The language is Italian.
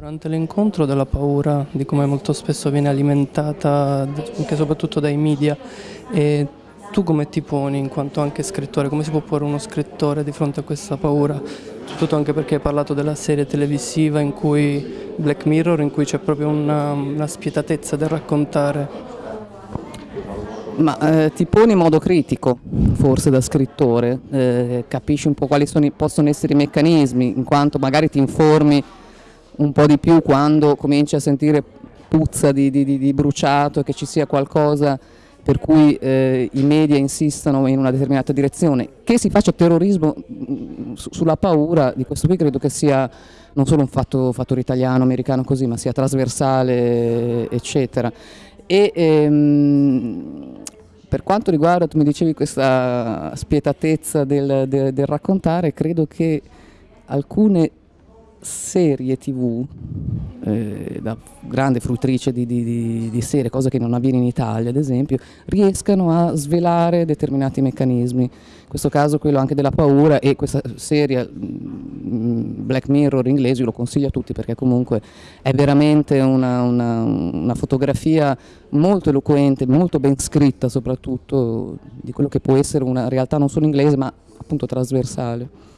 durante l'incontro della paura, di come molto spesso viene alimentata anche soprattutto dai media. E tu come ti poni in quanto anche scrittore? Come si può porre uno scrittore di fronte a questa paura? Soprattutto anche perché hai parlato della serie televisiva in cui Black Mirror, in cui c'è proprio una, una spietatezza del raccontare. Ma eh, ti poni in modo critico, forse da scrittore, eh, capisci un po' quali sono, possono essere i meccanismi, in quanto magari ti informi un po' di più quando cominci a sentire puzza di, di, di bruciato, che ci sia qualcosa per cui eh, i media insistono in una determinata direzione. Che si faccia terrorismo mm, sulla paura, di questo qui credo che sia non solo un fatto, fattore italiano, americano così, ma sia trasversale, eccetera. E, ehm, per quanto riguarda, tu mi dicevi, questa spietatezza del, del, del raccontare, credo che alcune serie tv, eh, da grande fruttrice di, di, di, serie, cosa che non avviene in Italia ad esempio, riescano a svelare determinati meccanismi. In questo caso quello anche della paura e questa serie mm, Black Mirror inglese lo consiglio a tutti perché comunque è veramente una, una, una fotografia molto eloquente, molto ben scritta soprattutto di quello che può essere una realtà non solo inglese ma appunto trasversale.